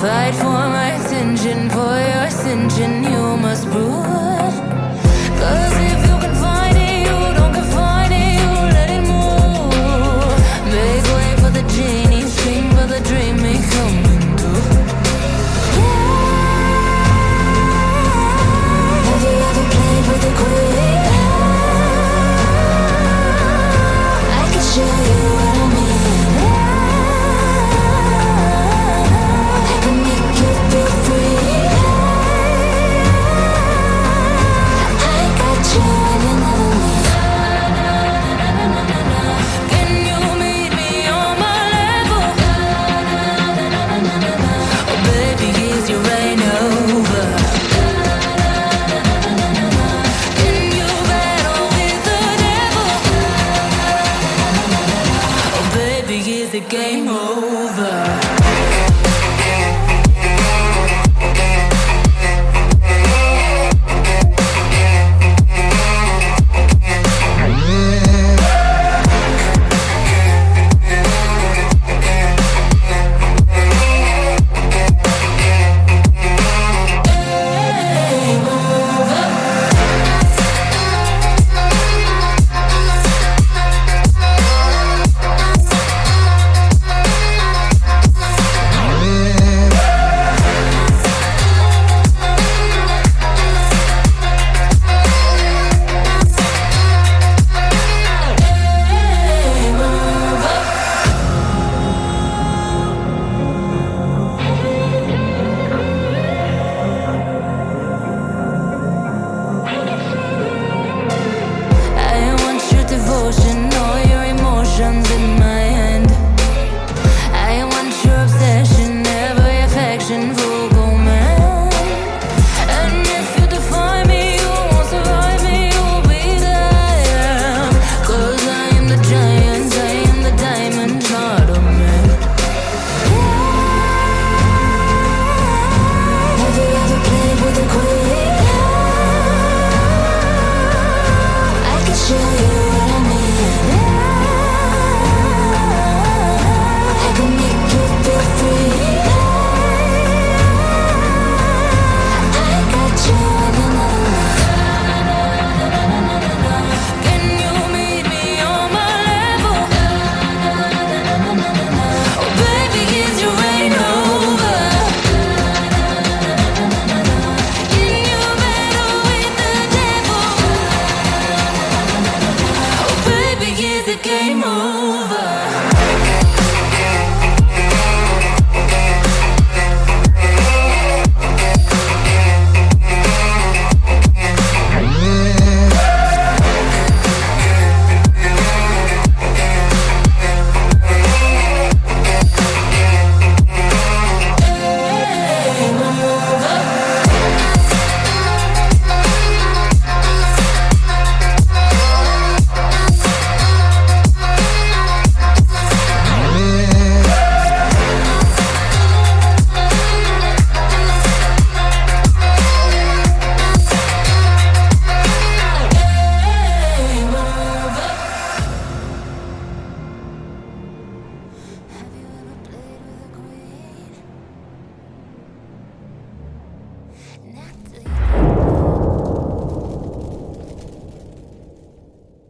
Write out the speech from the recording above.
Fight for my attention, for your ascension, you must prove. Cause baby, is the game over?